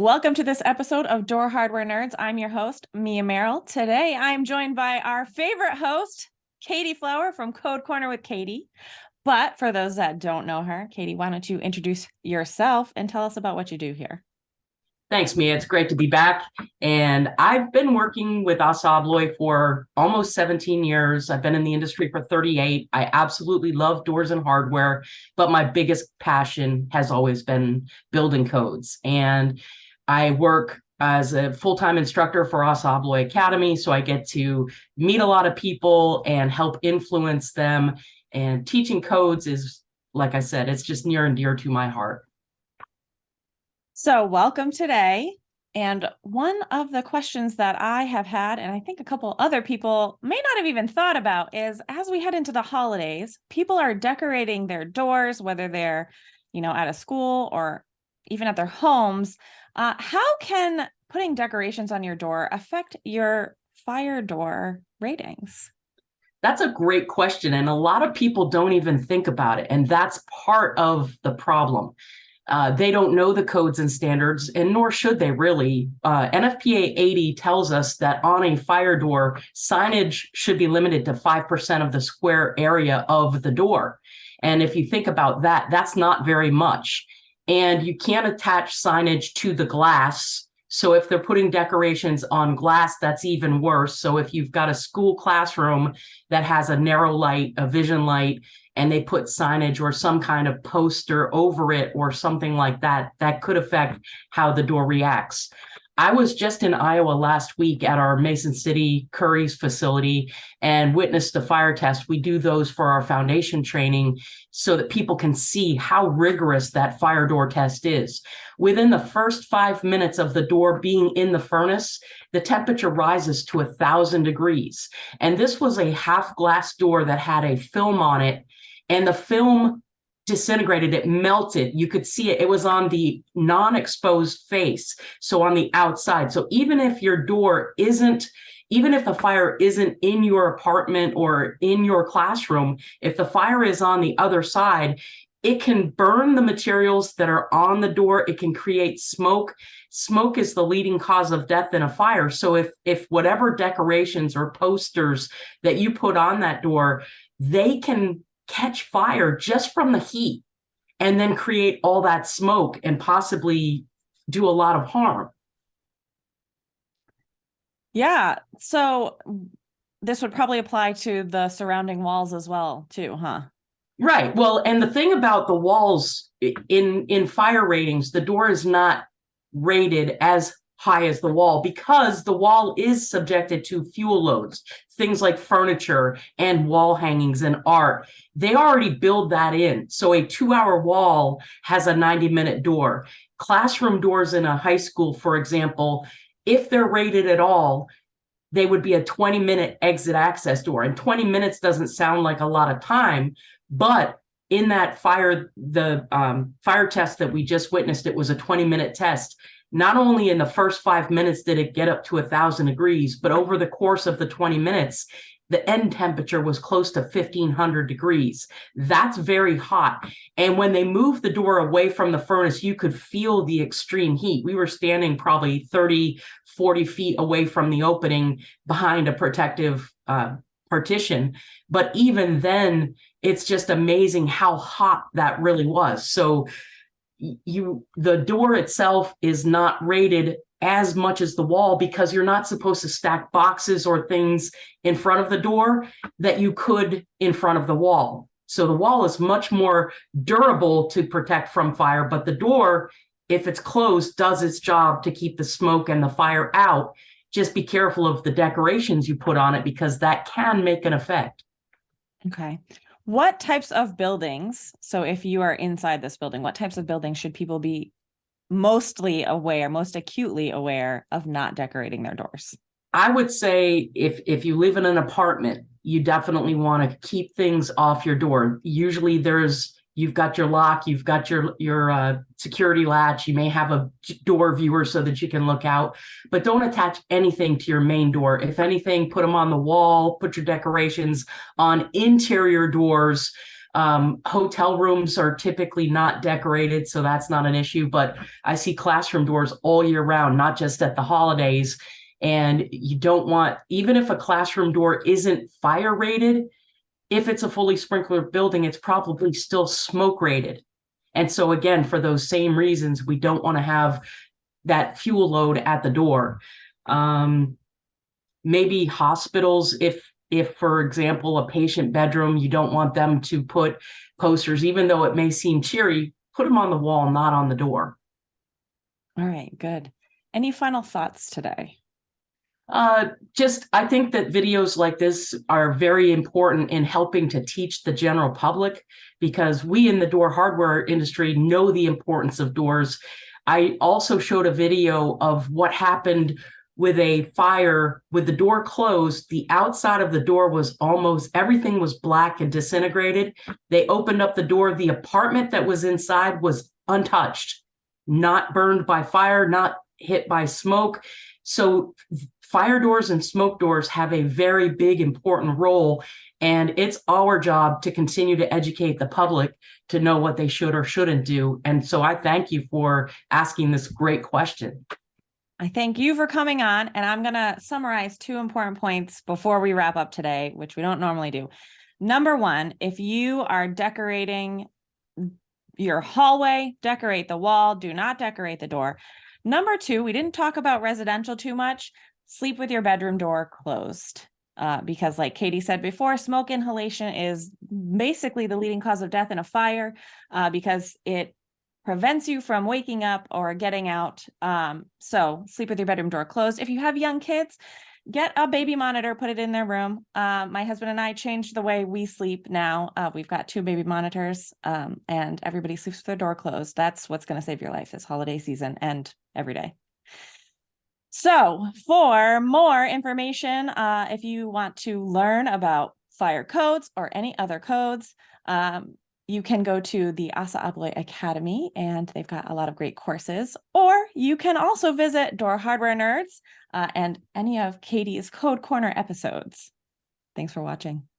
Welcome to this episode of Door Hardware Nerds. I'm your host, Mia Merrill. Today, I'm joined by our favorite host, Katie Flower from Code Corner with Katie. But for those that don't know her, Katie, why don't you introduce yourself and tell us about what you do here? Thanks, Mia. It's great to be back. And I've been working with ASSA ABLOY for almost 17 years. I've been in the industry for 38. I absolutely love doors and hardware, but my biggest passion has always been building codes. And I work as a full-time instructor for ASSA ABLOY Academy, so I get to meet a lot of people and help influence them. And teaching codes is, like I said, it's just near and dear to my heart. So welcome today. And one of the questions that I have had, and I think a couple other people may not have even thought about is as we head into the holidays, people are decorating their doors, whether they're, you know, at a school or even at their homes. Uh, how can putting decorations on your door affect your fire door ratings? That's a great question. And a lot of people don't even think about it. And that's part of the problem. Uh, they don't know the codes and standards, and nor should they really. Uh, NFPA 80 tells us that on a fire door, signage should be limited to 5% of the square area of the door. And if you think about that, that's not very much and you can't attach signage to the glass. So if they're putting decorations on glass, that's even worse. So if you've got a school classroom that has a narrow light, a vision light, and they put signage or some kind of poster over it or something like that, that could affect how the door reacts. I was just in Iowa last week at our Mason City Curries facility and witnessed the fire test. We do those for our foundation training so that people can see how rigorous that fire door test is. Within the first five minutes of the door being in the furnace, the temperature rises to a thousand degrees. And this was a half glass door that had a film on it and the film disintegrated, it melted. You could see it. It was on the non-exposed face, so on the outside. So even if your door isn't, even if the fire isn't in your apartment or in your classroom, if the fire is on the other side, it can burn the materials that are on the door. It can create smoke. Smoke is the leading cause of death in a fire. So if, if whatever decorations or posters that you put on that door, they can catch fire just from the heat and then create all that smoke and possibly do a lot of harm. Yeah. So this would probably apply to the surrounding walls as well too, huh? Right. Well, and the thing about the walls in in fire ratings, the door is not rated as high as the wall because the wall is subjected to fuel loads, things like furniture and wall hangings and art. They already build that in. So a two hour wall has a 90 minute door. Classroom doors in a high school, for example, if they're rated at all, they would be a 20 minute exit access door. And 20 minutes doesn't sound like a lot of time, but in that fire, the um, fire test that we just witnessed, it was a 20 minute test not only in the first five minutes did it get up to a thousand degrees, but over the course of the 20 minutes, the end temperature was close to 1500 degrees. That's very hot. And when they moved the door away from the furnace, you could feel the extreme heat. We were standing probably 30, 40 feet away from the opening behind a protective uh, partition. But even then, it's just amazing how hot that really was. So you the door itself is not rated as much as the wall because you're not supposed to stack boxes or things in front of the door that you could in front of the wall. So the wall is much more durable to protect from fire, but the door, if it's closed, does its job to keep the smoke and the fire out. Just be careful of the decorations you put on it because that can make an effect. Okay. What types of buildings, so if you are inside this building, what types of buildings should people be mostly aware, most acutely aware of not decorating their doors? I would say if if you live in an apartment, you definitely want to keep things off your door. Usually there's you've got your lock, you've got your your uh, security latch, you may have a door viewer so that you can look out, but don't attach anything to your main door. If anything, put them on the wall, put your decorations on interior doors. Um, hotel rooms are typically not decorated, so that's not an issue. But I see classroom doors all year round, not just at the holidays. And you don't want, even if a classroom door isn't fire rated, if it's a fully sprinkler building, it's probably still smoke rated. And so again, for those same reasons, we don't want to have that fuel load at the door. Um, maybe hospitals, if if, for example, a patient bedroom, you don't want them to put posters, even though it may seem cheery, put them on the wall, not on the door. All right, good. Any final thoughts today? Uh, just, I think that videos like this are very important in helping to teach the general public because we in the door hardware industry know the importance of doors. I also showed a video of what happened with a fire with the door closed. The outside of the door was almost everything was black and disintegrated. They opened up the door. The apartment that was inside was untouched, not burned by fire, not hit by smoke. So fire doors and smoke doors have a very big important role and it's our job to continue to educate the public to know what they should or shouldn't do. And so I thank you for asking this great question. I thank you for coming on and I'm going to summarize two important points before we wrap up today, which we don't normally do. Number one, if you are decorating your hallway, decorate the wall, do not decorate the door. Number two, we didn't talk about residential too much. Sleep with your bedroom door closed. Uh, because like Katie said before, smoke inhalation is basically the leading cause of death in a fire uh, because it prevents you from waking up or getting out. Um, so sleep with your bedroom door closed. If you have young kids, get a baby monitor, put it in their room. Uh, my husband and I changed the way we sleep now. Uh, we've got two baby monitors um, and everybody sleeps with their door closed. That's what's going to save your life this holiday season and every day. So for more information, uh, if you want to learn about fire codes or any other codes, um, you can go to the ASSA ABLOY Academy and they've got a lot of great courses, or you can also visit Door Hardware Nerds uh, and any of Katie's Code Corner episodes. Thanks for watching.